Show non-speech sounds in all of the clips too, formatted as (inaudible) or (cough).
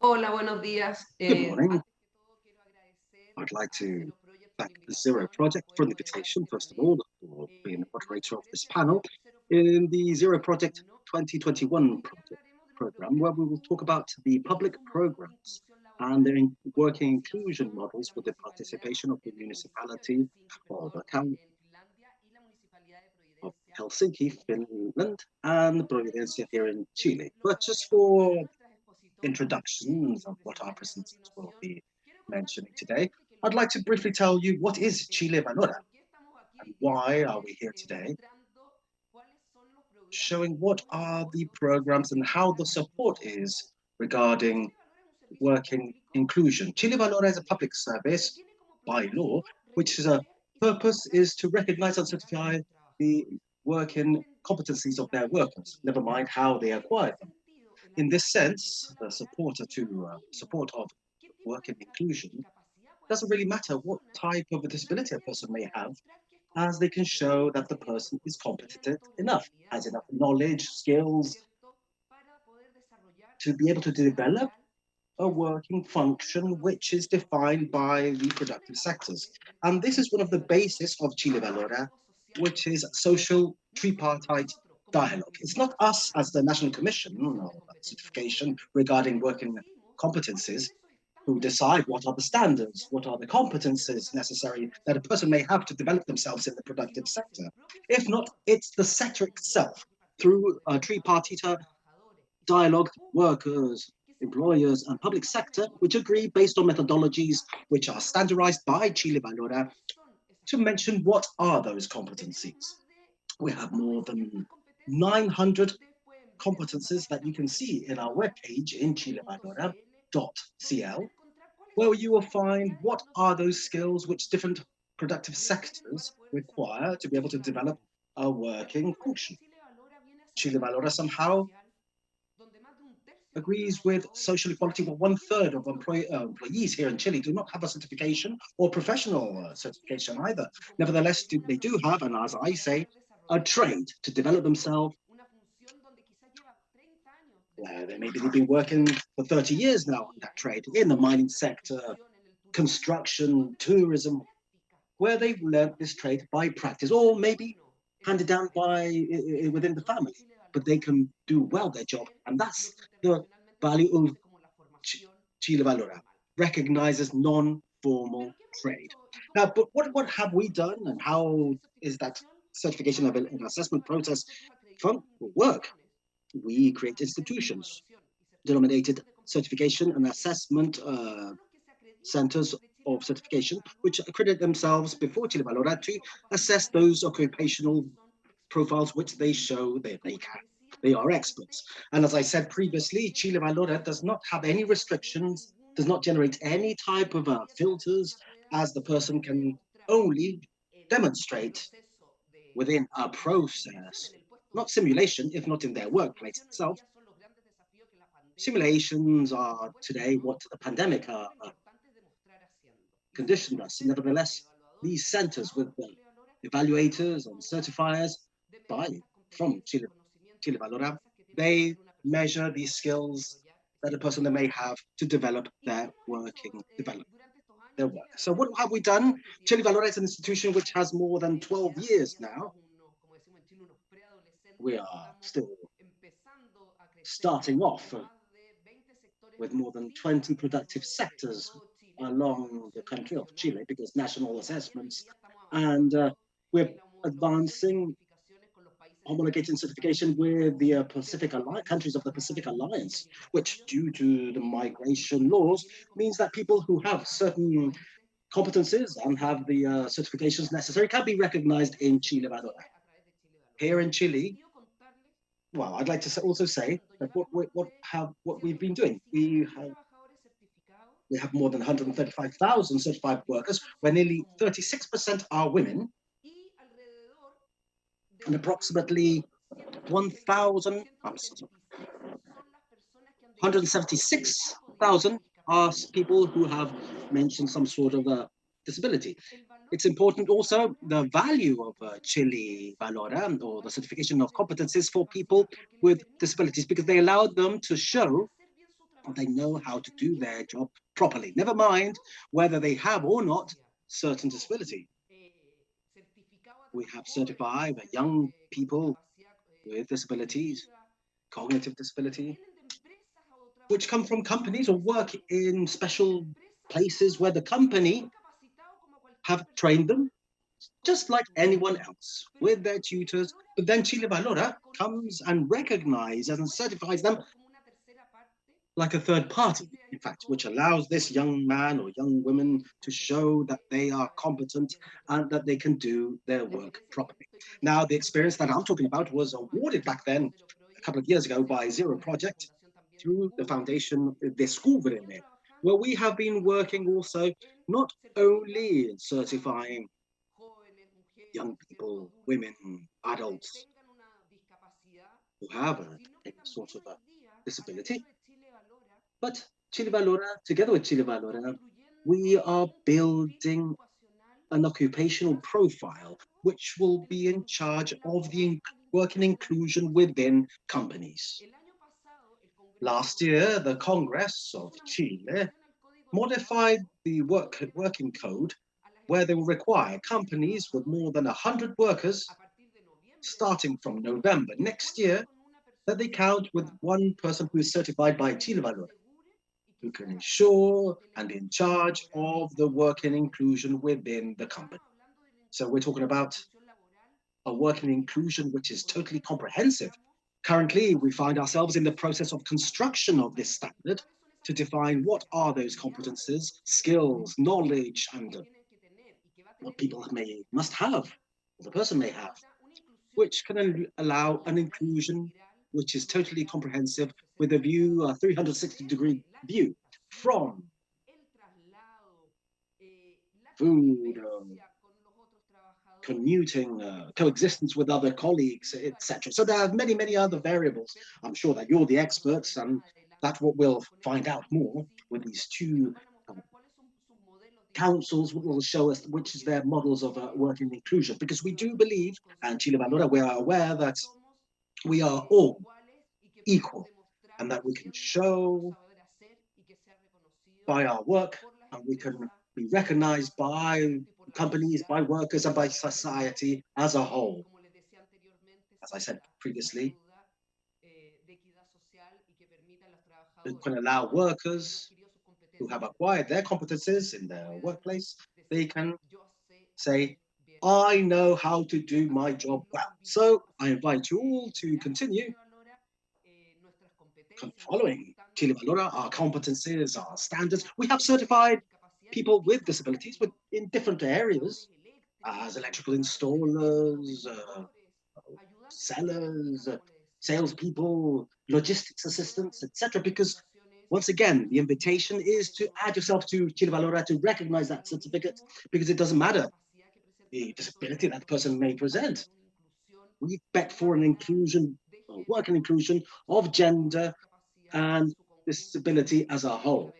Hola, buenos días. Good Eh, morning. I'd like to thank the Zero Project for the invitation, first of all, for being the moderator of this panel in the Zero Project 2021 project, program, where we will talk about the public programs and their working inclusion models with the participation of the municipality of the town of Helsinki, Finland, and Providencia here in Chile. But just for introductions of what our presenters will be mentioning today, I'd like to briefly tell you what is Chile Valora and why are we here today, showing what are the programs and how the support is regarding working inclusion. Chile Valora is a public service by law, which is a purpose is to recognize and certify the working competencies of their workers, never mind how they acquire them. In this sense, the to uh, support of work and inclusion doesn't really matter what type of a disability a person may have, as they can show that the person is competent enough, has enough knowledge, skills to be able to develop a working function which is defined by the productive sectors. And this is one of the basis of Chile Valora, which is social tripartite dialogue. It's not us as the National Commission or certification regarding working competencies who decide what are the standards, what are the competences necessary that a person may have to develop themselves in the productive sector. If not, it's the sector itself through uh, a tripartite dialogue, workers, employers and public sector, which agree based on methodologies which are standardized by Chile Valora to mention what are those competencies. We have more than 900 competences that you can see in our webpage in chilevalora.cl, where you will find what are those skills which different productive sectors require to be able to develop a working function. Chile Valora somehow agrees with social equality, but one third of uh, employees here in Chile do not have a certification or professional uh, certification either. Nevertheless, do, they do have, and as I say, a trade to develop themselves. Uh, they maybe they've been working for 30 years now in that trade, in the mining sector, construction, tourism, where they've learned this trade by practice, or maybe handed down by within the family but they can do well their job. And that's the value of Chile Valora, recognizes non-formal trade. Now, but what, what have we done and how is that certification level and assessment process from work? We create institutions, denominated certification and assessment uh, centers of certification, which accredit themselves before Chile Valora to assess those occupational profiles which they show that they can. They are experts. And as I said previously, Chile Valora does not have any restrictions, does not generate any type of uh, filters, as the person can only demonstrate within a process, not simulation, if not in their workplace itself. Simulations are today what the pandemic uh, uh, conditioned us. Nevertheless, these centers with the evaluators and certifiers by from Chile, Chile Valora, they measure these skills that a person may have to develop their working develop work. So what have we done? Chile Valora is an institution which has more than 12 years now. We are still starting off with more than 20 productive sectors along the country of Chile because national assessments and uh, we're advancing homologating certification with the uh, Pacific Alliance, countries of the Pacific Alliance, which due to the migration laws means that people who have certain competencies and have the uh, certifications necessary can be recognized in Chile Valora. Here in Chile, well, I'd like to also say that what, what, what have what we've been doing, we have we have more than 135,000 certified workers, where nearly 36% are women, and approximately 1,000, 176,000 are people who have mentioned some sort of a disability. It's important also the value of uh, Chile Valora or the certification of competencies for people with disabilities because they allow them to show they know how to do their job properly, never mind whether they have or not certain disability. We have certified young people with disabilities, cognitive disability, which come from companies or work in special places where the company have trained them just like anyone else with their tutors. But then Chile Valora comes and recognizes and certifies them like a third party, in fact, which allows this young man or young woman to show that they are competent and that they can do their work properly. Now, the experience that I'm talking about was awarded back then, a couple of years ago, by Zero Project through the foundation the Descubreme, where we have been working also not only in certifying young people, women, adults who have a, a sort of a disability, but Chile Valora, together with Chile Valora, we are building an occupational profile which will be in charge of the work and inclusion within companies. Last year, the Congress of Chile modified the work, working code where they will require companies with more than 100 workers starting from November next year that they count with one person who is certified by Chile Valora who can ensure and in charge of the work and inclusion within the company. So we're talking about a work and inclusion which is totally comprehensive. Currently, we find ourselves in the process of construction of this standard to define what are those competences, skills, knowledge, and uh, what people may must have, or the person may have, which can allow an inclusion which is totally comprehensive with a view, a 360 degree view from food, um, commuting, uh, coexistence with other colleagues, etc. So there are many, many other variables. I'm sure that you're the experts and that's what we'll find out more with these two uh, councils will show us which is their models of uh, working inclusion because we do believe and Chile Valora we are aware that we are all equal and that we can show by our work and we can be recognized by companies, by workers and by society as a whole. As I said previously, it can allow workers who have acquired their competences in their workplace, they can say, I know how to do my job well. So I invite you all to continue following Chile Valora, our competencies, our standards. We have certified people with disabilities with, in different areas as electrical installers, uh, sellers, uh, salespeople, logistics assistants, etc. Because once again, the invitation is to add yourself to Chile Valora to recognize that certificate because it doesn't matter the disability that person may present. We bet for an inclusion, work and inclusion of gender, and disability as a whole.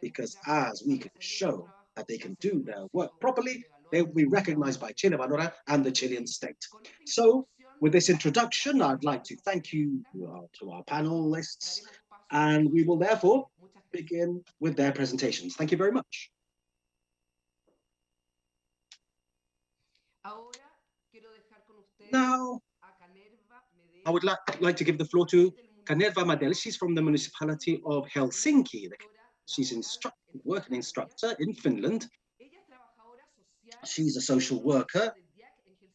Because as we can show that they can do their work properly, they will be recognized by Chile Valora and the Chilean state. So with this introduction, I'd like to thank you uh, to our panelists, and we will therefore begin with their presentations. Thank you very much. Now, I would like, like to give the floor to Kanerva Medel, she's from the municipality of Helsinki. She's instruct, working instructor in Finland. She's a social worker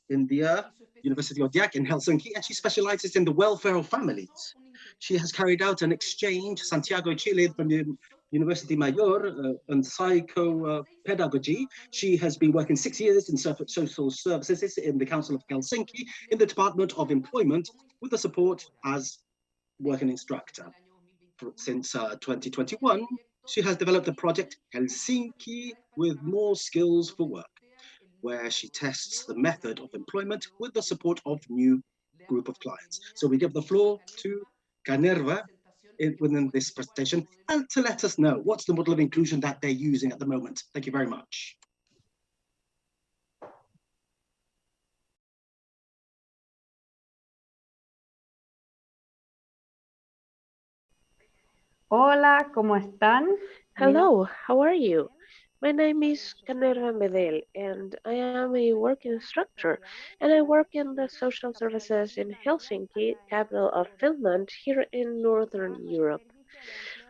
in the uh, University of Diak in Helsinki, and she specializes in the welfare of families. She has carried out an exchange, Santiago, Chile, from the University Mayor uh, and psychopedagogy. Uh, she has been working six years in social services in the Council of Helsinki in the Department of Employment with the support as working instructor. Since uh, 2021, she has developed a project, Helsinki with More Skills for Work, where she tests the method of employment with the support of new group of clients. So we give the floor to Kanerva within this presentation and to let us know what's the model of inclusion that they're using at the moment. Thank you very much. Hola, ¿cómo están? Hello, how are you? My name is Kanerva Medel, and I am a work instructor, and I work in the social services in Helsinki, capital of Finland, here in Northern Europe.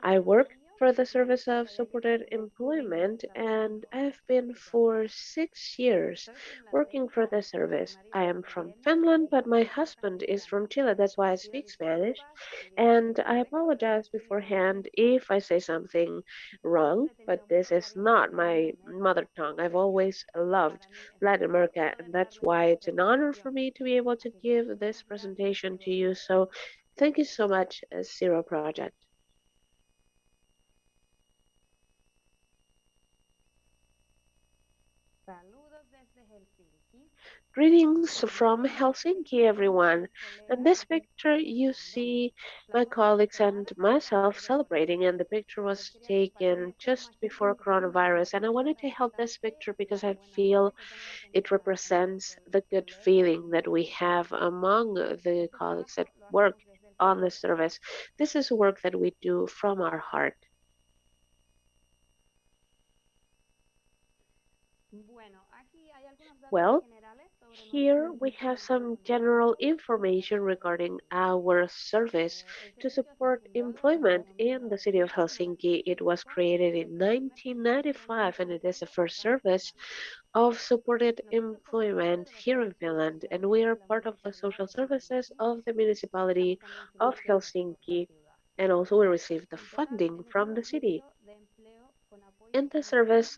I work for the Service of Supported Employment and I've been for six years working for the service. I am from Finland, but my husband is from Chile, that's why I speak Spanish. And I apologize beforehand if I say something wrong, but this is not my mother tongue. I've always loved Latin America, and that's why it's an honor for me to be able to give this presentation to you. So thank you so much, uh, Zero Project. Greetings from Helsinki, everyone. In this picture, you see my colleagues and myself celebrating, and the picture was taken just before coronavirus. And I wanted to help this picture because I feel it represents the good feeling that we have among the colleagues that work on the service. This is work that we do from our heart. Well, here we have some general information regarding our service to support employment in the city of Helsinki. It was created in 1995 and it is the first service of supported employment here in Finland. And we are part of the social services of the municipality of Helsinki. And also we receive the funding from the city. In the service,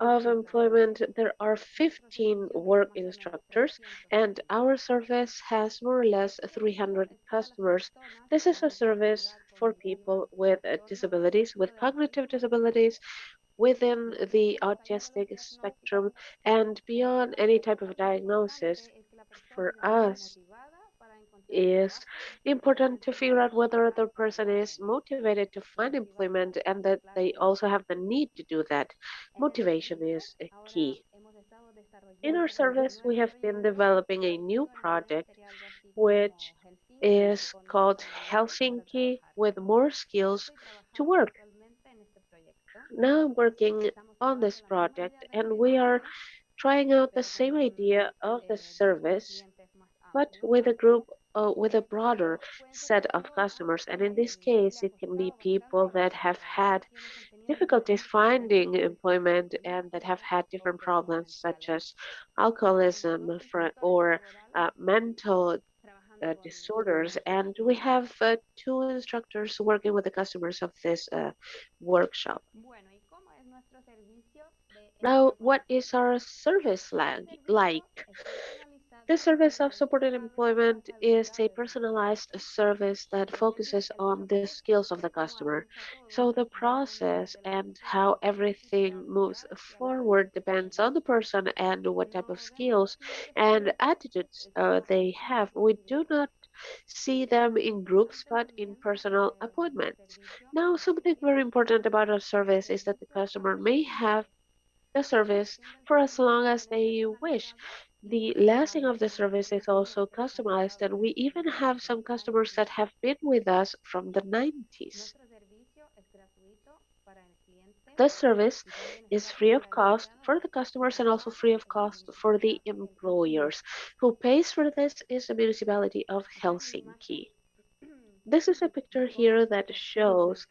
of employment, there are 15 work instructors, and our service has more or less 300 customers. This is a service for people with uh, disabilities, with cognitive disabilities, within the autistic spectrum, and beyond any type of diagnosis. For us, is important to figure out whether the person is motivated to find employment and that they also have the need to do that. Motivation is a key. In our service, we have been developing a new project which is called Helsinki with More Skills to Work. Now I'm working on this project and we are trying out the same idea of the service but with a group uh, with a broader set of customers. And in this case, it can be people that have had difficulties finding employment and that have had different problems such as alcoholism or uh, mental uh, disorders. And we have uh, two instructors working with the customers of this uh, workshop. Now, what is our service like? The service of supported employment is a personalized service that focuses on the skills of the customer. So the process and how everything moves forward depends on the person and what type of skills and attitudes uh, they have. We do not see them in groups but in personal appointments. Now, something very important about our service is that the customer may have the service for as long as they wish. The lasting of the service is also customized, and we even have some customers that have been with us from the 90s. The service is free of cost for the customers and also free of cost for the employers. Who pays for this is the municipality of Helsinki. (clears throat) This is a picture here that shows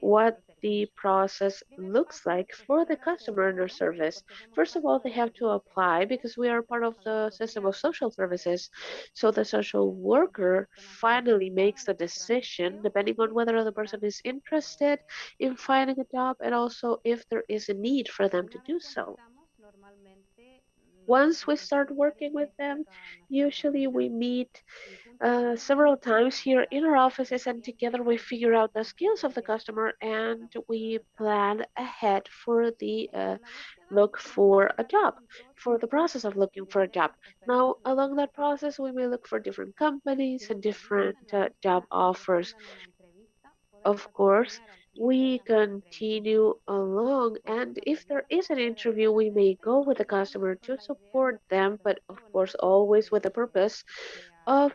what the process looks like for the customer under service. First of all, they have to apply because we are part of the system of social services. So the social worker finally makes the decision depending on whether the person is interested in finding a job and also if there is a need for them to do so. Once we start working with them, usually we meet uh, several times here in our offices and together we figure out the skills of the customer and we plan ahead for the uh, look for a job for the process of looking for a job. Now along that process we may look for different companies and different uh, job offers. Of course we continue along and if there is an interview we may go with the customer to support them but of course always with the purpose of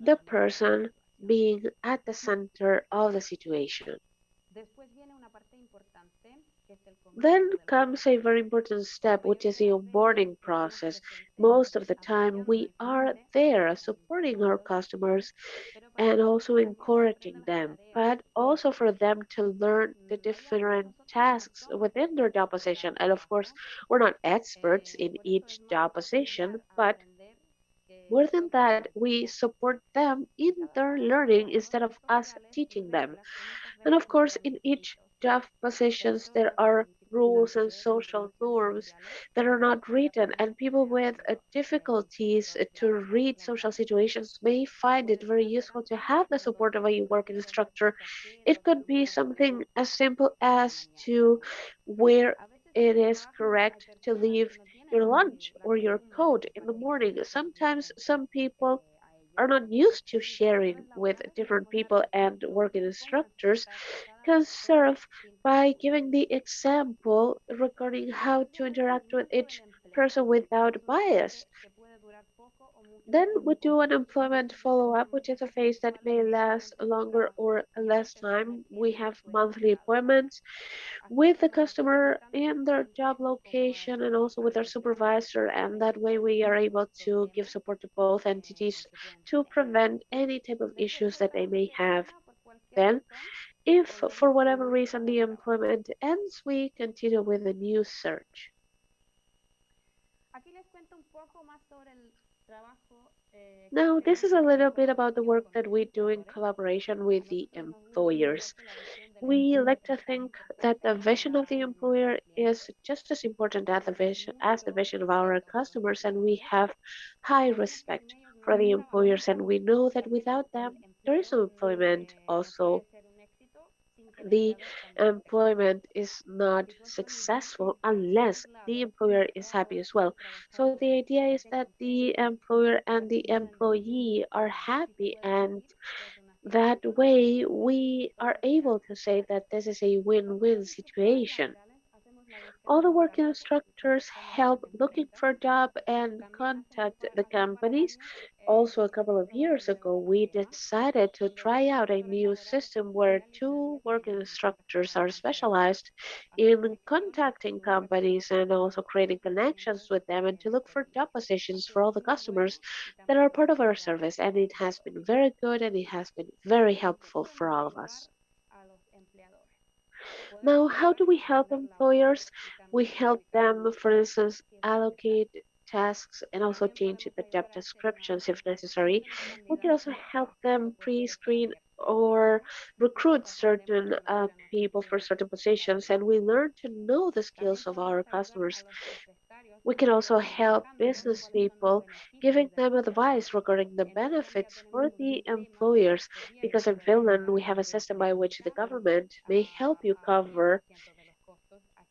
the person being at the center of the situation. Then comes a very important step, which is the onboarding process. Most of the time, we are there supporting our customers and also encouraging them, but also for them to learn the different tasks within their job position. And of course, we're not experts in each job position, but more than that, we support them in their learning instead of us teaching them. And of course, in each job positions, there are rules and social norms that are not written and people with uh, difficulties to read social situations may find it very useful to have the support of a work instructor. It could be something as simple as to where it is correct to leave your lunch or your coat in the morning. Sometimes some people are not used to sharing with different people and working instructors can serve by giving the example regarding how to interact with each person without bias. Then we do an employment follow-up, which is a phase that may last longer or less time. We have monthly appointments with the customer in their job location and also with their supervisor. And that way we are able to give support to both entities to prevent any type of issues that they may have. Then if for whatever reason the employment ends, we continue with a new search. Now, this is a little bit about the work that we do in collaboration with the employers. We like to think that the vision of the employer is just as important as the vision, as the vision of our customers, and we have high respect for the employers, and we know that without them, there is no employment also the employment is not successful unless the employer is happy as well. So the idea is that the employer and the employee are happy and that way we are able to say that this is a win-win situation. All the working instructors help looking for a job and contact the companies. Also, a couple of years ago, we decided to try out a new system where two working instructors are specialized in contacting companies and also creating connections with them and to look for job positions for all the customers that are part of our service. And it has been very good and it has been very helpful for all of us. Now, how do we help employers? We help them, for instance, allocate tasks and also change the job descriptions if necessary. We can also help them pre-screen or recruit certain uh, people for certain positions and we learn to know the skills of our customers we can also help business people, giving them advice regarding the benefits for the employers, because in Finland we have a system by which the government may help you cover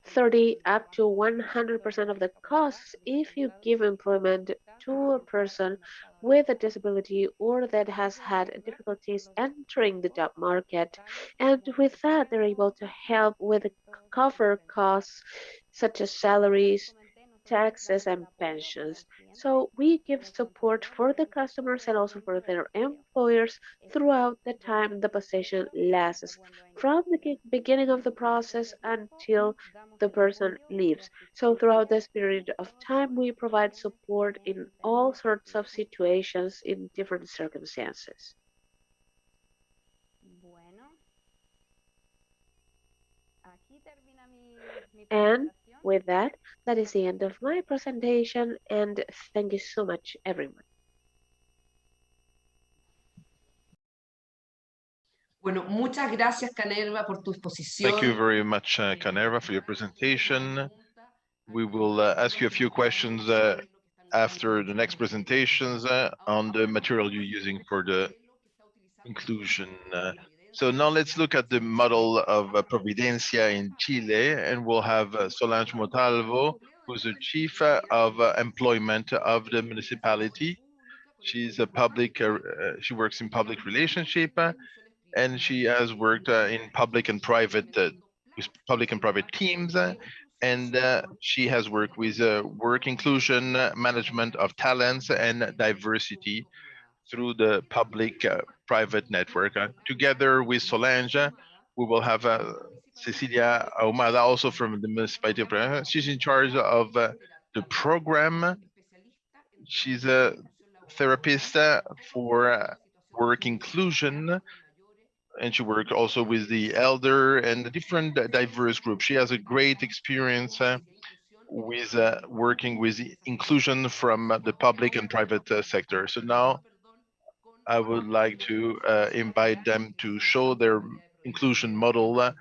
30 up to 100% of the costs if you give employment to a person with a disability or that has had difficulties entering the job market. And with that, they're able to help with cover costs such as salaries, taxes and pensions. So we give support for the customers and also for their employers throughout the time the position lasts, from the beginning of the process until the person leaves. So throughout this period of time, we provide support in all sorts of situations in different circumstances. And with that, that is the end of my presentation and thank you so much everyone. Bueno, muchas gracias Kanerva por tu exposición. Thank you very much, uh, Kanerva, for your presentation. We will uh, ask you a few questions uh, after the next presentations uh, on the material you're using for the inclusion. Uh, so now let's look at the model of uh, Providencia in Chile, and we'll have uh, Solange Montalvo, who's the chief uh, of uh, employment of the municipality. She's a public, uh, uh, she works in public relationship, and she has worked in public and private, with public and private teams, and she has worked with work inclusion, management of talents, and diversity through the public-private network. Together with Solange, we will have Cecilia Ahumada, also from the municipality of Praia. She's in charge of uh, the program. She's a therapist for uh, work inclusion, and she works also with the elder and the different diverse groups. She has a great experience uh, with uh, working with inclusion from the public and private uh, sector. So now I would like to uh, invite them to show their inclusion model uh,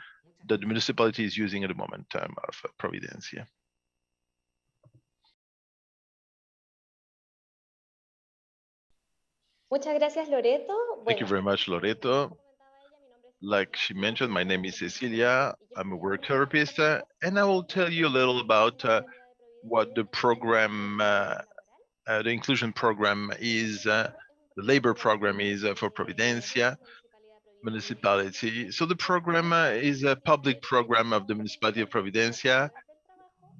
that the municipality is using at the moment um, of Providencia. Muchas gracias, Loreto. Thank you very much, Loreto. Like she mentioned, my name is Cecilia. I'm a work therapist, uh, and I will tell you a little about uh, what the program, uh, uh the inclusion program is, uh, the labor program is uh, for Providencia municipality. So the program is a public program of the municipality of Providencia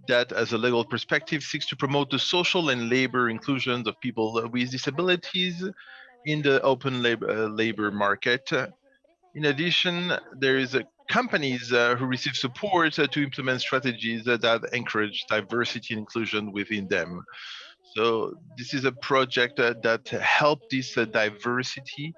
that as a legal perspective seeks to promote the social and labor inclusion of people with disabilities in the open labor, uh, labor market. In addition, there is a companies uh, who receive support uh, to implement strategies that encourage diversity and inclusion within them. So this is a project that helped this diversity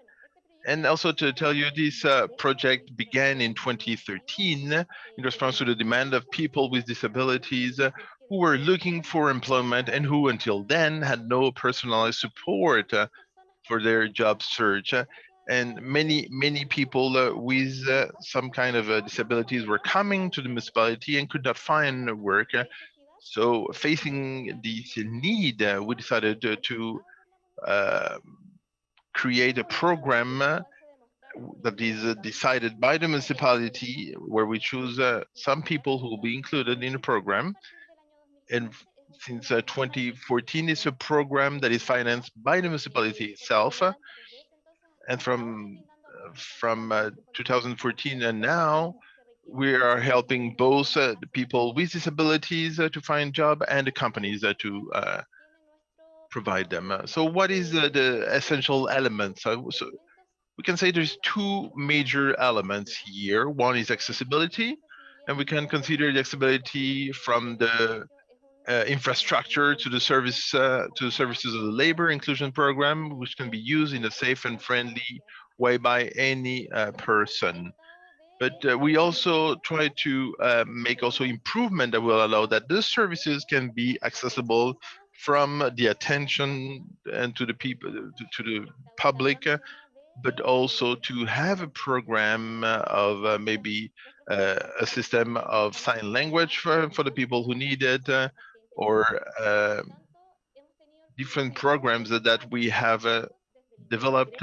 and also to tell you, this uh, project began in 2013 in response to the demand of people with disabilities uh, who were looking for employment and who until then had no personalized support uh, for their job search. and many, many people uh, with uh, some kind of uh, disabilities were coming to the municipality and could not find work. So facing this need, we decided to, to create a program uh, that is uh, decided by the municipality where we choose uh, some people who will be included in the program. And since uh, 2014, it's a program that is financed by the municipality itself. and from from 2014 and now, we are helping both uh, the people with disabilities uh, to find job and the companies uh, to provide them. Uh, so what is the, the essential elements? So, we can say there's two major elements here. One is accessibility, and we can consider the accessibility from the uh, infrastructure to the service uh, to the services of the labor inclusion program, which can be used in a safe and friendly way by any uh, person. But uh, we also try to uh, make also improvement that will allow that these services can be accessible from the attention and to the people to, to the public uh, but also to have a program uh, of uh, maybe uh, a system of sign language for, for the people who need it uh, or uh, different programs that, that we have developed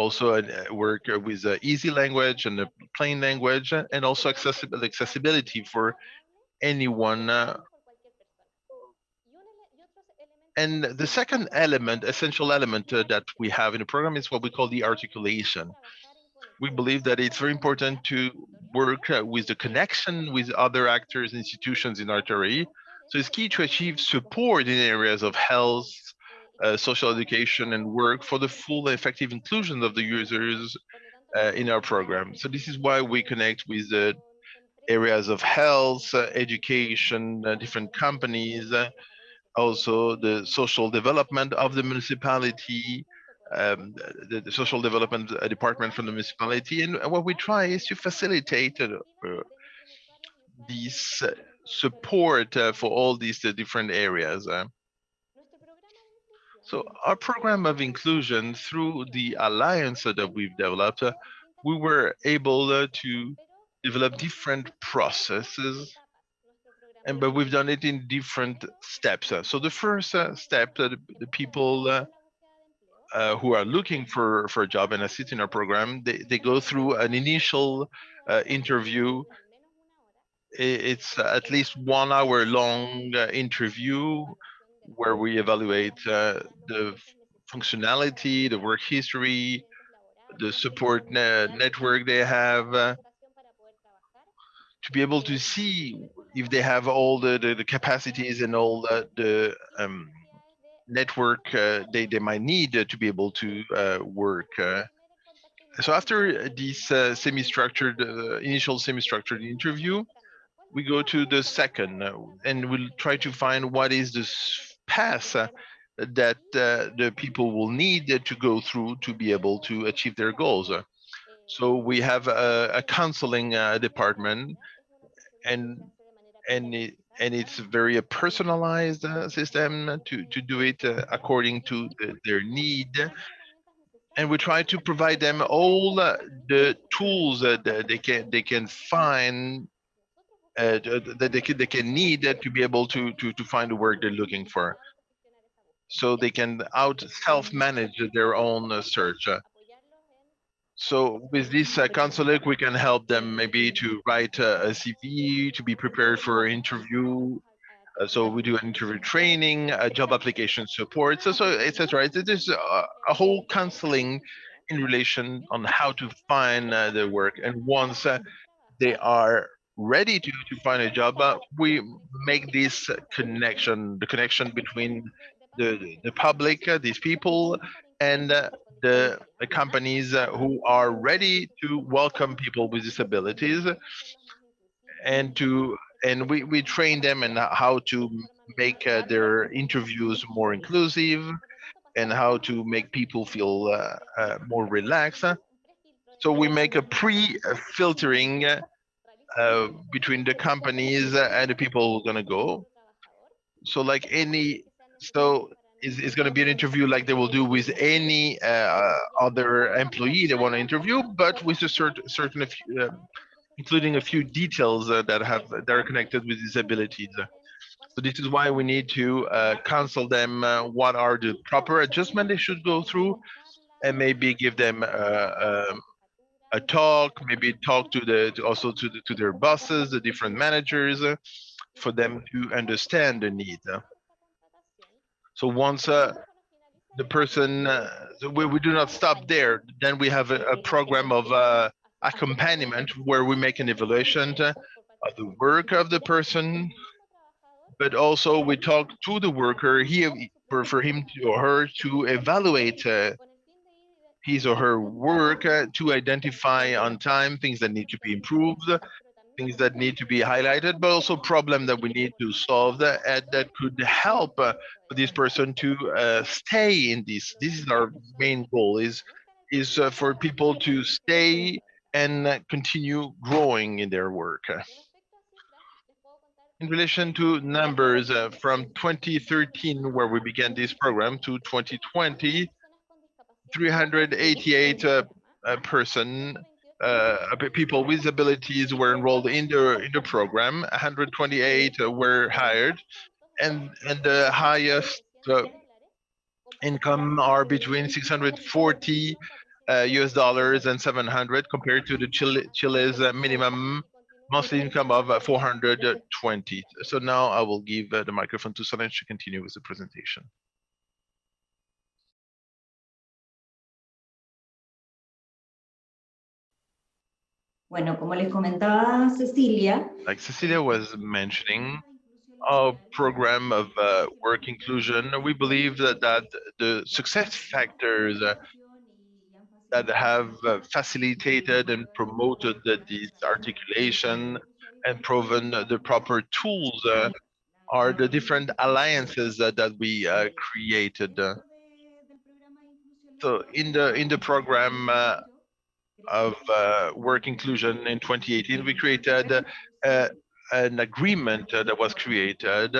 also work with easy language and a plain language and also accessible accessibility for anyone and the second element, essential element uh, that we have in the program is what we call the articulation. We believe that it's very important to work uh, with the connection with other actors, institutions in RTRI. So it's key to achieve support in areas of health, uh, social education and work for the full effective inclusion of the users uh, in our program. So this is why we connect with the areas of health, uh, education, uh, different companies, also the social development of the municipality, um, the, the, social development uh, department from the municipality. And what we try is to facilitate uh, uh, this support uh, for all these uh, different areas. Uh. So our program of inclusion through the alliance that we've developed, we were able to develop different processes and but we've done it in different steps. Uh, so the first uh, step that the people uh, uh, who are looking for for a job and assist in our program, they they go through an initial uh, interview. It's at least one hour long uh, interview where we evaluate the functionality, the work history, the support ne network they have to be able to see if they have all the, the, the capacities and all the, the um, network uh, they, they might need to be able to uh, work. Uh. So after this uh, semi-structured, uh, initial semi-structured interview, we go to the second and we'll try to find what is this path that the people will need to go through to be able to achieve their goals. So we have a, a counseling department and and it, and it's very personalized uh, system to to do it uh, according to the, their need and we try to provide them all uh, the tools that they can they can find uh, that they can they can need to be able to to to find the work they're looking for so they can out self manage their own uh, search so with this uh, counselor, we can help them maybe to write a, a CV, to be prepared for interview. Uh, so we do an interview training, a job application support, so, so etc. There's a, a, whole counseling in relation on how to find uh, the work. And once uh, they are ready to, to find a job, uh, we make this connection, the connection between the, the public, uh, these people, and uh, the, the companies uh, who are ready to welcome people with disabilities and to and we, we train them in how to make uh, their interviews more inclusive and how to make people feel uh, uh, more relaxed. So we make a pre-filtering uh, between the companies and the people who are gonna go. So like any, so is going to be an interview like they will do with any uh, other employee they want to interview, but with a certain certain, uh, including a few details uh, that have that are connected with disabilities. So this is why we need to uh, counsel them uh, what are the proper adjustment they should go through, and maybe give them um, a talk, maybe talk to the to also to the, to their bosses, the different managers, for them to understand the need. So once uh, the person, uh, we, we do not stop there, then we have a, a program of uh, accompaniment where we make an evaluation of the work of the person, but also we talk to the worker here for, for him to, or her to evaluate uh, his or her work uh, to identify on time things that need to be improved things that need to be highlighted, but also problem that we need to solve that uh, that could help uh, this person to uh, stay in this. This is our main goal: is is uh, for people to stay and uh, continue growing in their work. In relation to numbers uh, from 2013, where we began this program, to 2020, 388 person uh, people with abilities were enrolled in the in the program. 128 were hired, and and the highest uh, income are between 640 uh, US dollars and 700 compared to the Chile, Chile's uh, minimum monthly income of uh, 420. So now I will give uh, the microphone to Solange to continue with the presentation. Bueno, como les comentaba Cecilia. Like Cecilia was mentioning, our program of uh, work inclusion, we believe that, that the success factors uh, that have uh, facilitated and promoted this articulation and proven the proper tools uh, are the different alliances that we created. So in the in the program, of uh, work inclusion in 2018, we created uh, an agreement uh, that was created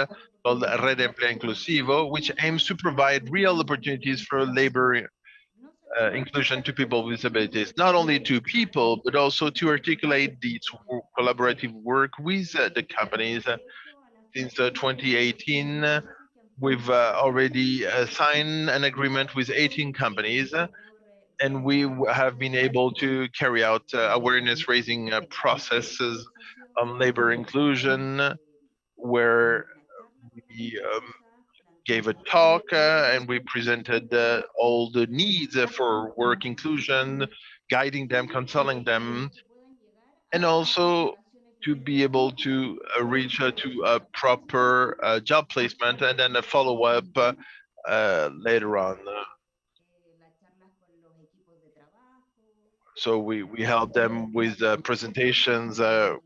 called Red Empleo Inclusivo, which aims to provide real opportunities for labor uh, inclusion to people with disabilities, not only to people, but also to articulate these collaborative work with uh, the companies. Since uh, 2018, we've already signed an agreement with 18 companies and we have been able to carry out uh, awareness raising uh, processes on labor inclusion where we um, gave a talk uh, and we presented uh, all the needs for work inclusion, guiding them, counseling them, and also to be able to uh, reach to a proper uh, job placement and then a follow-up uh, later on. So we, we help them with uh, presentations, uh,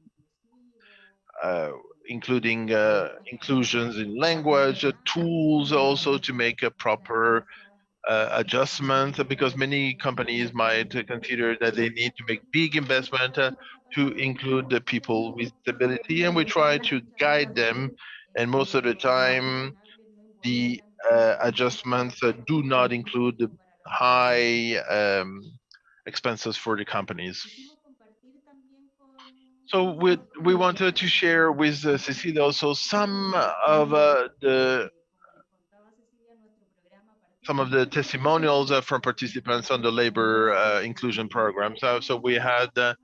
uh, including uh, inclusions in language, uh, tools also to make a proper uh, adjustment, because many companies might consider that they need to make big investment to include the people with disability, and we try to guide them. And most of the time, the adjustments do not include the high um, expenses for the companies. So we we wanted to share with uh, Cecilia also some of uh, the some of the testimonials uh, from participants on the labor uh, inclusion program. So so we had uh,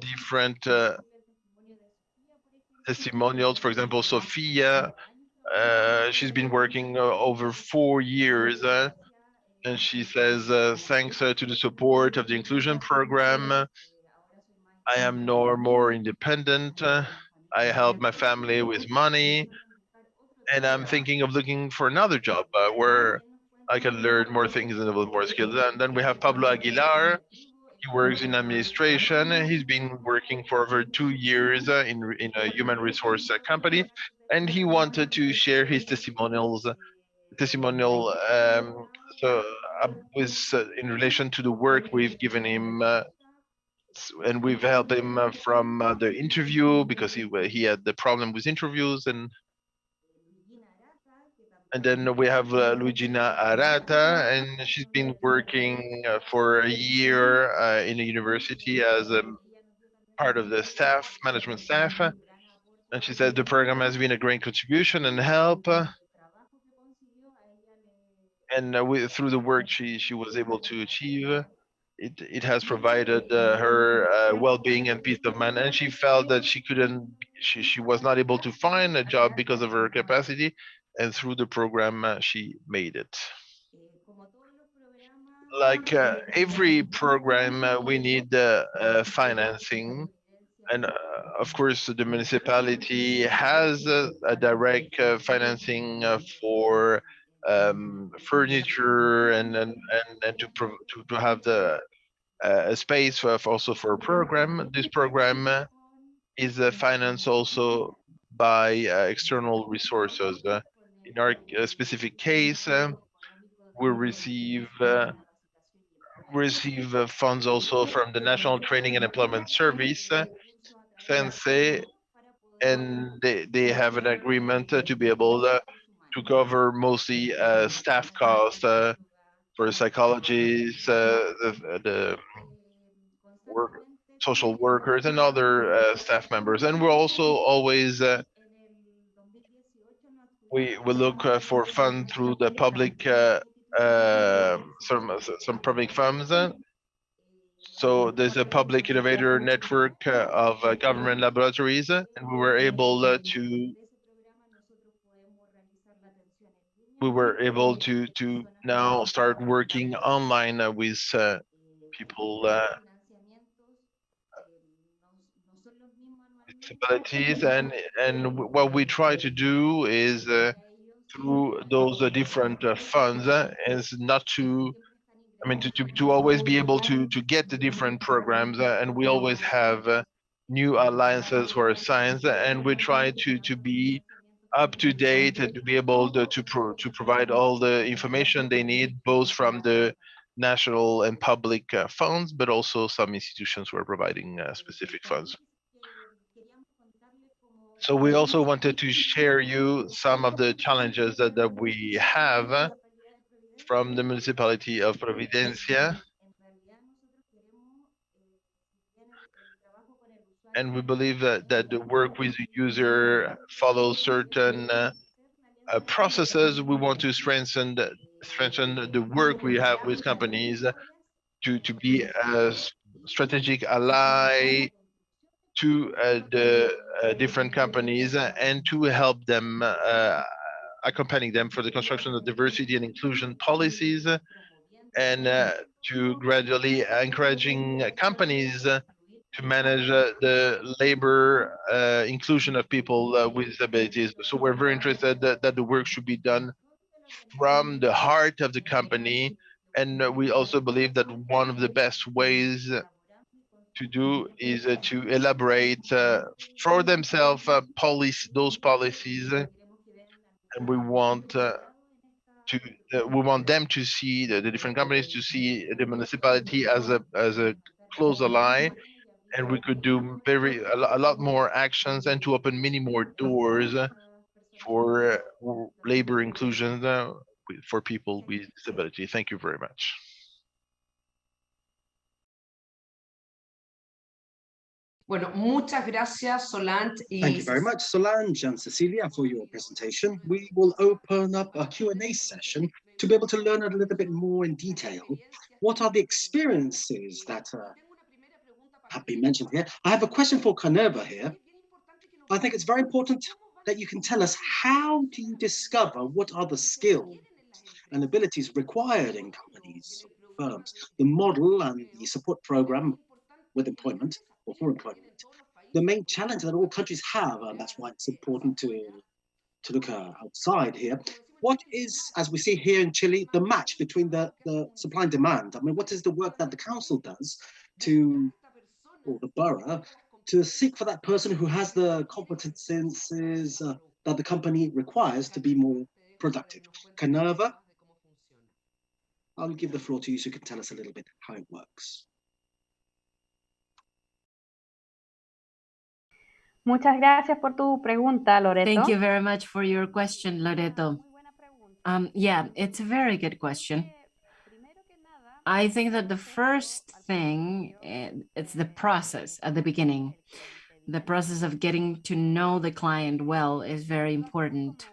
different uh, testimonials. For example, Sofia, uh, she's been working uh, over four years. And she says, uh, thanks uh, to the support of the inclusion program, I am no more independent. I help my family with money. And I'm thinking of looking for another job uh, where I can learn more things and develop more skills. And then we have Pablo Aguilar. He works in administration. He's been working for over two years uh, in, in a human resource uh, company. And he wanted to share his testimonials, testimonial um, so uh, with uh, in relation to the work we've given him uh, and we've helped him uh, from uh, the interview because he he had the problem with interviews and and then we have uh, Luigina Arata and she's been working uh, for a year uh, in a university as a part of the staff management staff. Uh, and she said the program has been a great contribution and help. uh, and uh, through the work she she was able to achieve it it has provided uh, her uh, well-being and peace of mind. And she felt that she couldn't she, she was not able to find a job because of her capacity and through the program uh, she made it. Like uh, every program uh, we need financing. And uh, of course the municipality has a, a direct uh, financing uh, for um, furniture and and and, and to, to to have the uh, space for, also for a program. This program is uh, financed also by uh, external resources. Uh, in our uh, specific case, uh, we receive receive funds also from the National Training and Employment Service, uh, SENCE, and they, they have an agreement to be able uh, to cover mostly uh, staff costs uh, for psychologists, uh, the, the work, social workers, and other uh, staff members. And we're also always uh, we we look uh, for fund through the public some some public funds. So there's a public innovator network of government laboratories, and we were able to we were able to to now start working online uh, with uh, people uh, disabilities. And and what we try to do is uh, through those uh, different uh, funds is not to I mean to, to to always be able to to get the different programs and we always have new alliances for science and we try to to be up to date and to be able to to, pro- to provide all the information they need both from the national and public uh, funds but also some institutions who are providing uh, specific funds so we also wanted to share you some of the challenges that, that we have from the municipality of Providencia. And we believe that, that the work with the user follows certain uh, uh, processes. We want to strengthen the, strengthen the work we have with companies to, to be a strategic ally to uh, the uh, different companies uh, and to help them uh, accompanying them for the construction of diversity and inclusion policies uh, and uh, to gradually encouraging uh, companies uh, to manage uh, the labor uh, inclusion of people uh, with disabilities. So we're very interested that, that the work should be done from the heart of the company. And we also believe that one of the best ways to do is uh, to elaborate uh, for themselves uh, policy, those policies. And we want to, we want them to see, the, the different companies to see the municipality as a, as a close ally. And we could do very, a a lot more actions and to open many more doors for uh, labor inclusion uh, for people with disability. Thank you very much. Bueno, muchas gracias, Solange. y Thank you very much, Solange and Cecilia, for your presentation. We will open up a Q&A session to be able to learn a little bit more in detail. What are the experiences that uh, have been mentioned here? I have a question for Kanerva here. I think it's very important that you can tell us how do you discover what are the skills and abilities required in companies, firms, the model and the support program with employment or for employment. The main challenge that all countries have, and that's why it's important to, to look uh, outside here. What is, as we see here in Chile, the match between the, the supply and demand? I mean, what is the work that the council does to, or the borough, to seek for that person who has the competences uh, that the company requires to be more productive? Kanerva, I'll give the floor to you so you can tell us a little bit how it works. Muchas gracias por tu pregunta, Loreto. Thank you very much for your question, Loreto. Um, yeah, it's a very good question. I think that the first thing, eh, it's the process at the beginning. The process of getting to know the client well is very important.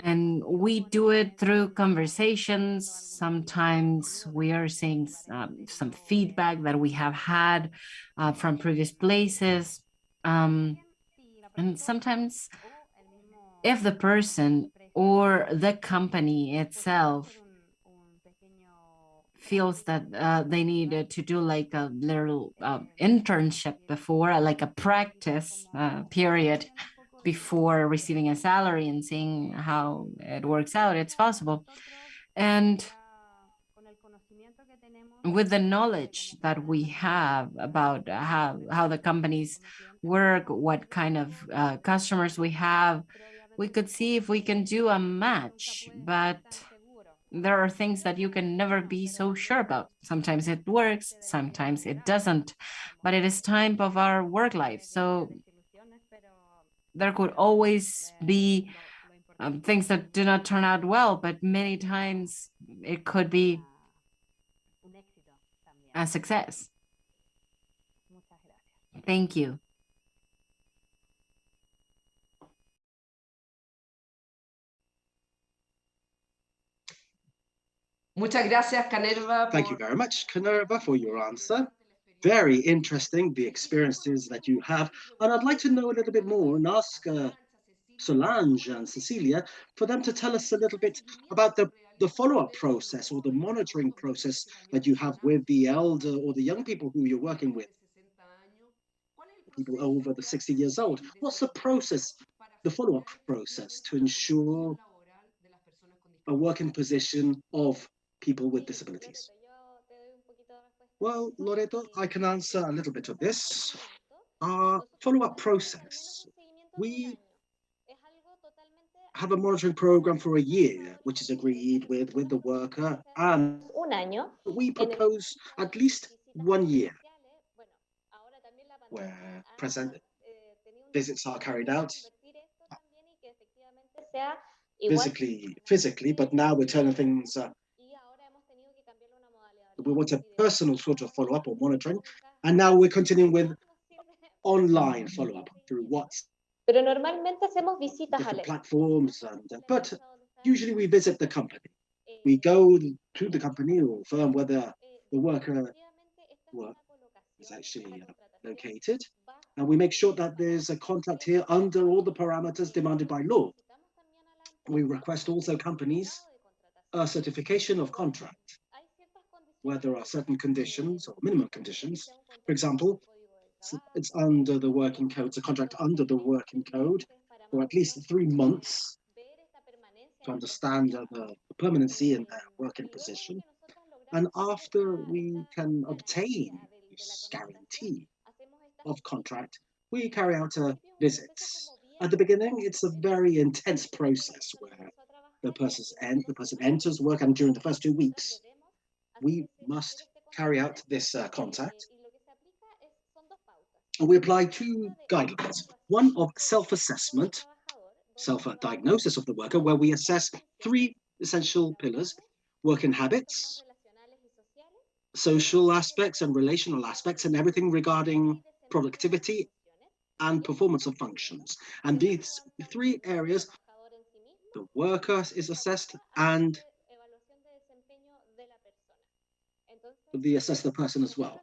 And we do it through conversations. Sometimes we are seeing um, some feedback that we have had uh, from previous places. Um, and sometimes if the person or the company itself feels that uh, they needed to do like a little uh, internship before, like a practice uh, period before receiving a salary and seeing how it works out, it's possible. And with the knowledge that we have about how, how the companies work, what kind of uh, customers we have, we could see if we can do a match, but there are things that you can never be so sure about. Sometimes it works, sometimes it doesn't, but it is time of our work life. So there could always be um, things that do not turn out well, but many times it could be a success. Thank you. Muchas gracias, Kanerva. Thank you very much, Kanerva, for your answer. Very interesting, the experiences that you have. And I'd like to know a little bit more and ask uh, Solange and Cecilia for them to tell us a little bit about the, the follow-up process or the monitoring process that you have with the elder or the young people who you're working with, people over the 60 years old. What's the process, the follow-up process to ensure a working position of people with disabilities? Well, Loreto, I can answer a little bit of this. Our follow-up process, we have a monitoring program for a year, which is agreed with with the worker, and we propose at least one year where present visits are carried out physically, physically, but now we're turning things uh, we want a personal sort of follow-up or monitoring, and now we're continuing with online follow-up through WhatsApp, Pero normalmente hacemos visitas, different platforms, and uh, but usually we visit the company. We go to the company or firm where the, the worker work is actually uh, located, and we make sure that there's a contract here under all the parameters demanded by law. We request also companies a certification of contract where there are certain conditions or minimum conditions. For example, it's- under the working code, it's a contract under the working code for at least three months to understand the permanency in their working position. And after we can obtain this guarantee of contract, we carry out uh, visits. At the beginning, it's a very intense process where the, the person enters work and during the first two weeks, we must carry out this uh, contact. And we apply two guidelines, one of self-assessment, self-diagnosis of the worker, where we assess three essential pillars, working habits, social aspects and relational aspects, and everything regarding productivity and performance of functions. And these three areas, the worker is assessed and the assess the person as well.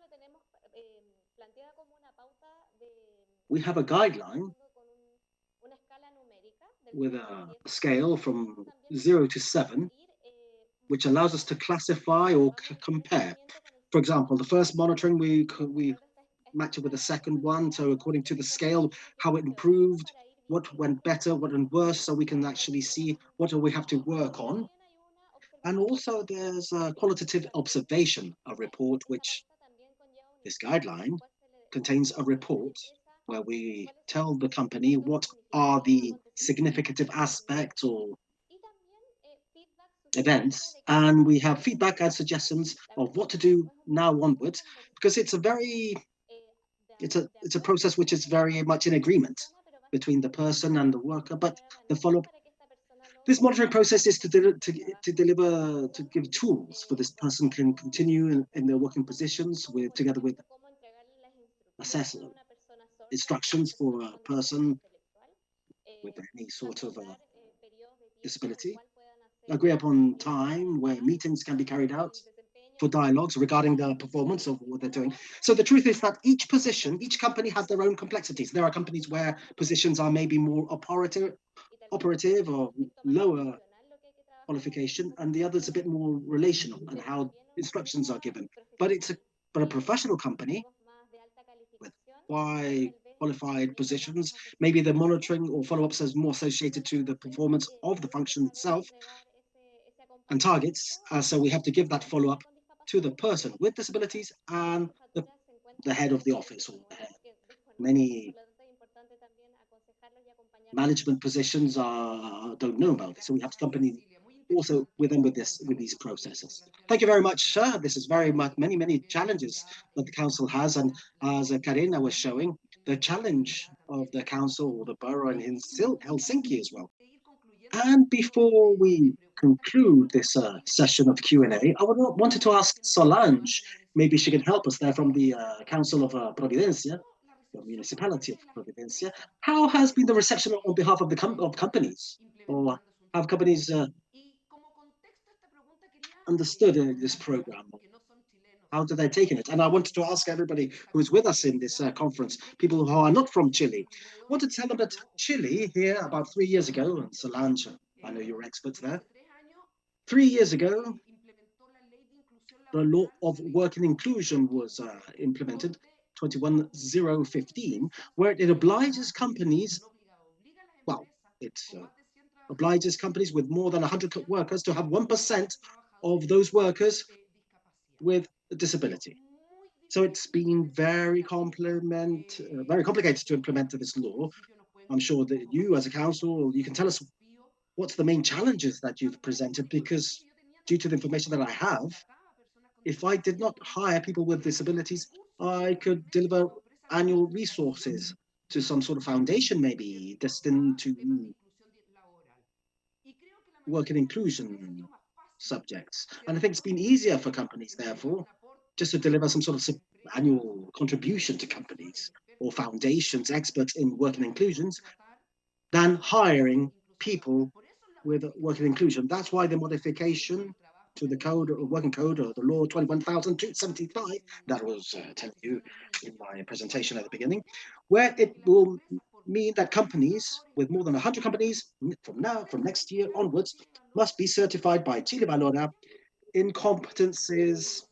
We have a guideline with a scale from zero to seven, which allows us to classify or compare. For example, the first monitoring, we we match it with the second one. So according to the scale, how it improved, what went better, what went worse, so we can actually see what do we have to work on. And also there's a qualitative observation, a report which this guideline contains a report where we tell the company what are the significant aspects or events. And we have feedback and suggestions of what to do now onwards because it's a very it's a it's a process which is very much in agreement between the person and the worker. But the follow-up this monitoring process is to, de to, to deliver to give tools for this person can continue in, in their working positions with together with assess instructions for a person with any sort of uh, disability agree upon time where meetings can be carried out for dialogues regarding the performance of what they're doing. So the truth is that each position, each company has their own complexities. There are companies where positions are maybe more operative, operative or lower qualification, and the other is a bit more relational and how instructions are given. But it's a but a professional company with high qualified positions, maybe the monitoring or follow-ups is more associated to the performance of the function itself, and targets. Uh, so we have to give that follow-up to the person with disabilities and the, the head of the office or. Many management positions are don't know about this, so we have to accompany also with them with this with these processes. Thank you very much, sir. This is very much many many challenges that the council has, and as Karina was showing, the challenge of the council or the borough in Helsinki as well. And before we conclude this uh, session of Q&A, I would wanted to ask Solange, maybe she can help us there from the uh, Council of uh, Providencia, the municipality of Providencia. How has been the reception on behalf of the com of companies? Or have companies uh, understood uh, this program? How do they take it? And I wanted to ask everybody who is with us in this uh, conference, people who are not from Chile, want to tell them that Chile here about three years ago, and Solange, I know you're experts there, three years ago, the law of working inclusion was uh, implemented, 21015, where it obliges companies, well, it uh, obliges companies with more than 100 workers to have 1% of those workers with a disability. So it's been very complement, uh, very complicated to implement this law. I'm sure that you as a council, you can tell us what's the main challenges that you've presented because due to the information that I have, if I did not hire people with disabilities, I could deliver annual resources to some sort of foundation, maybe destined to work in inclusion subjects. And I think it's been easier for companies, therefore, just to deliver some sort of annual contribution to companies or foundations, experts in working inclusions, than hiring people with work working inclusion. That's why the modification to the code or working code or the law 21,275 that was uh, telling you in my presentation at the beginning, where it will mean that companies with more than 100 companies from now, from next year onwards, must be certified by Chile Valora in competences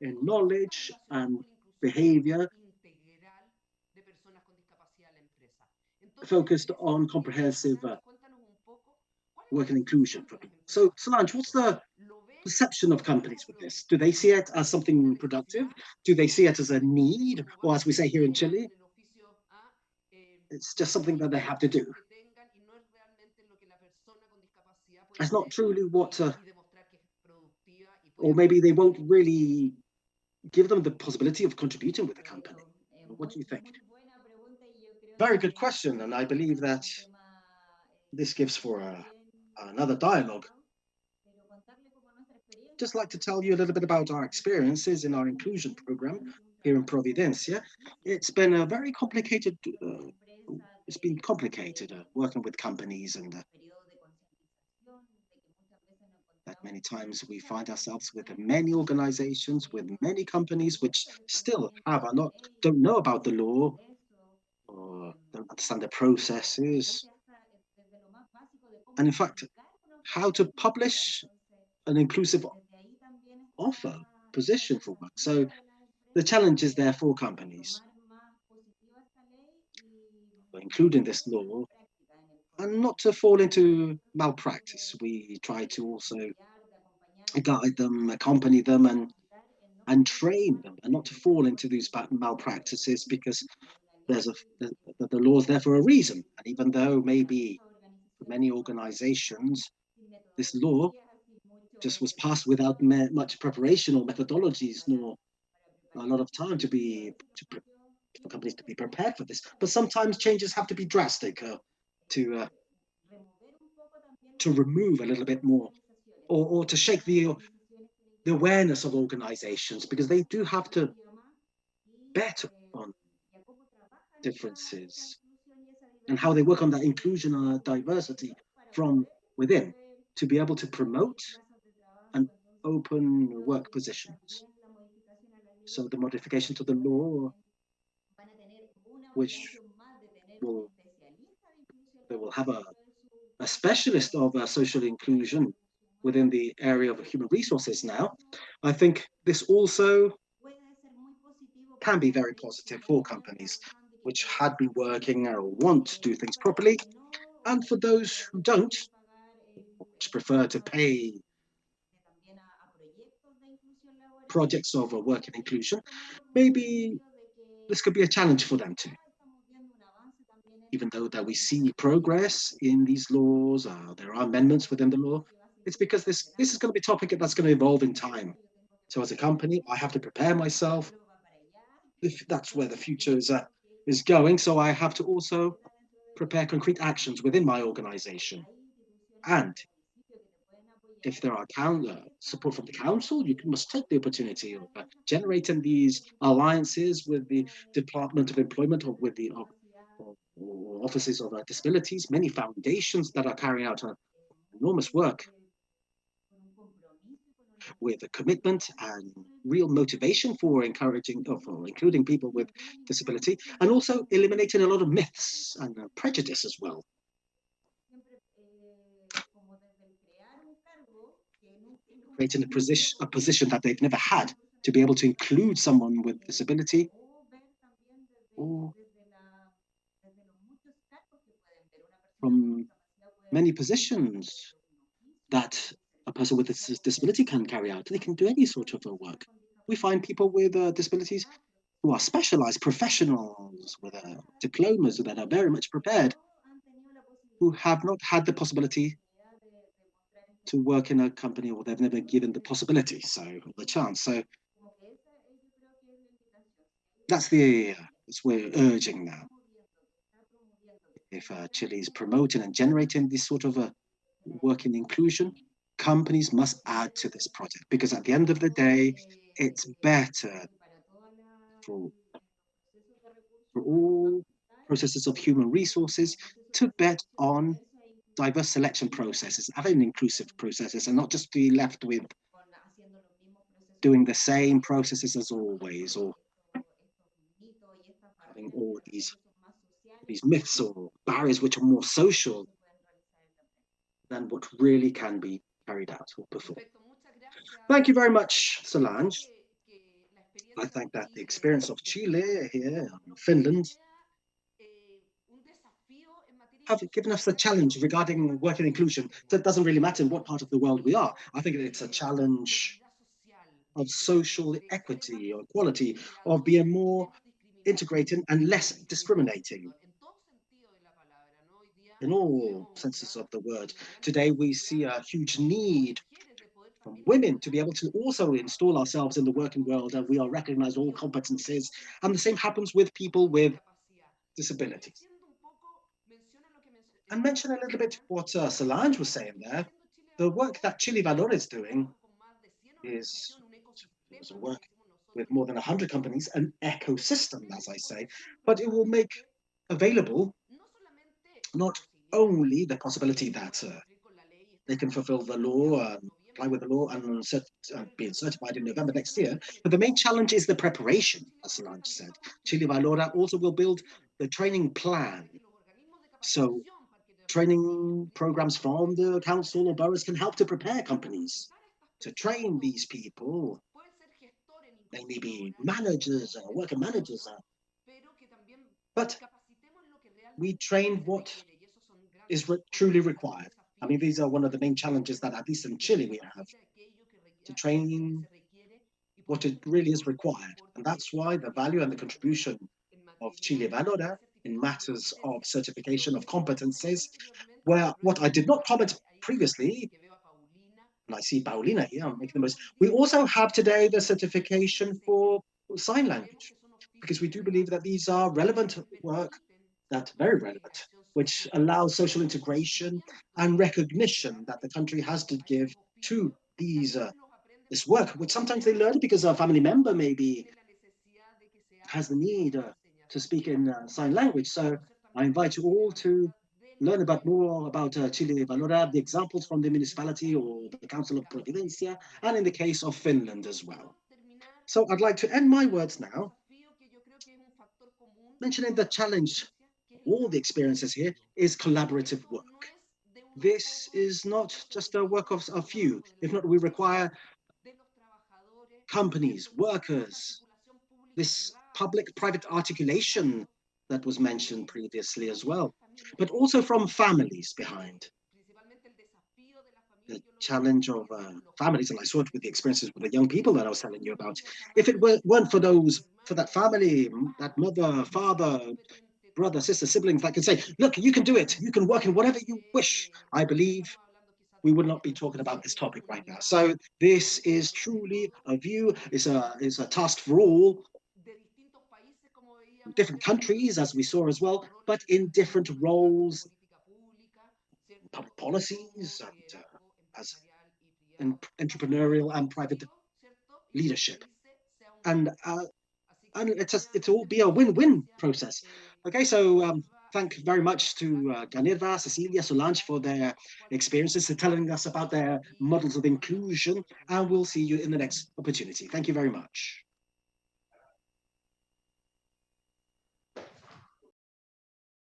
in knowledge and behavior focused on comprehensive uh, work and inclusion for people. So Solange, what's the perception of companies with this? Do they see it as something productive? Do they see it as a need? Or as we say here in Chile, it's just something that they have to do. It's not truly what, uh, or maybe they won't really give them the possibility of contributing with the company. What do you think? Very good question, and I believe that this gives for a, another dialogue. Just like to tell you a little bit about our experiences in our inclusion program here in Providencia. It's been a very complicated, uh, it's been complicated uh, working with companies and uh, that many times we find ourselves with many organizations, with many companies which still have are not don't know about the law or don't understand the processes. And in fact, how to publish an inclusive offer position for work. So the challenge is there for companies, including this law, and not to fall into malpractice. We try to also guide them, accompany them, and and train them, and not to fall into these malpractices because there's a the, the law's there for a reason. And even though maybe for many organizations, this law just was passed without much preparation or methodologies, nor a lot of time to be to for companies to be prepared for this. But sometimes changes have to be drastic uh, to uh, to remove a little bit more, or or to shake the the awareness of organizations because they do have to bet on differences and how they work on that inclusion and diversity from within to be able to promote open work positions. So the modification to the law, which will they will have a, a specialist of uh, social inclusion within the area of human resources now. I think this also can be very positive for companies which had been working or want to do things properly. And for those who don't, which prefer to pay projects of a work and inclusion, maybe this could be a challenge for them too even though that we see progress in these laws, uh, there are amendments within the law, it's because this, this is going to be a topic that's going to evolve in time. So as a company, I have to prepare myself if that's where the future is, uh, is going. So I have to also prepare concrete actions within my organization. And if there are uh, support from the council, you must take the opportunity of uh, generating these alliances with the Department of Employment or with the offices of uh, disabilities, many foundations that are carrying out uh, enormous work with a commitment and real motivation for encouraging, or for including people with disability, and also eliminating a lot of myths and uh, prejudice as well. Creating a position, a position that they've never had to be able to include someone with disability or from many positions that a person with a disability can carry out. They can do any sort of work. We find people with uh, disabilities who are specialized professionals with uh, diplomas that are very much prepared, who have not had the possibility to work in a company or they've never given the possibility, so the chance. So that's the uh, that's we're urging now if uh, Chile is promoting and generating this sort of a working inclusion, companies must add to this project because at the end of the day, it's better for, for all processes of human resources to bet on diverse selection processes, having inclusive processes and not just be left with doing the same processes as always or having all these these myths or barriers which are more social than what really can be carried out or performed. Thank you very much, Solange. I think that the experience of Chile here, Finland, have given us a challenge regarding work and inclusion. So it doesn't really matter in what part of the world we are. I think it's a challenge of social equity or equality, of being more integrated and less discriminating in all senses of the word. Today, we see a huge need from women to be able to also install ourselves in the working world and we are recognized all competencies. And the same happens with people with disabilities. And mention a little bit what uh, Solange was saying there. The work that Chile Valora is doing is, is work with more than 100 companies, an ecosystem, as I say, but it will make available not only the possibility that uh, they can fulfill the law, uh, apply with the law and cert uh, certified in November next year, but the main challenge is the preparation, as Solange said. Chile Valora also will build the training plan. So training programs from the council or boroughs can help to prepare companies to train these people. They may be managers or worker managers, uh, but we train what is re truly required. I mean, these are one of the main challenges that at least in Chile we have to train what it really is required. And that's why the value and the contribution of Chile Valora in matters of certification of competences, where what I did not comment previously, and I see Paulina here, I'm making the most, we also have today the certification for sign language, because we do believe that these are relevant work, that very relevant, which allows social integration and recognition that the country has to give to these uh, this work, which sometimes they learn because a family member maybe has the need uh, to speak in uh, sign language. So I invite you all to learn about more about uh, Chile Valora, the examples from the municipality or the Council of Providencia, and in the case of Finland as well. So I'd like to end my words now, mentioning the challenge, all the experiences here, is collaborative work. This is not just a work of a few. If not, we require companies, workers, this public-private articulation that was mentioned previously as well, but also from families behind. The challenge of uh, families, and I saw it with the experiences with the young people that I was telling you about. If it were, weren't for those, for that family, that mother, father, brother, sister, siblings that can say, look, you can do it. You can work in whatever you wish. I believe we would not be talking about this topic right now. So this is truly a view, is a, is a task for all, different countries, as we saw as well, but in different roles, public policies, and uh, as entrepreneurial and private leadership. And uh, and it's a, it's all be a win-win process. Okay, so um, thank very much to uh, Kanerva, Cecilia, Solange for their experiences and telling us about their models of inclusion, and we'll see you in the next opportunity. Thank you very much.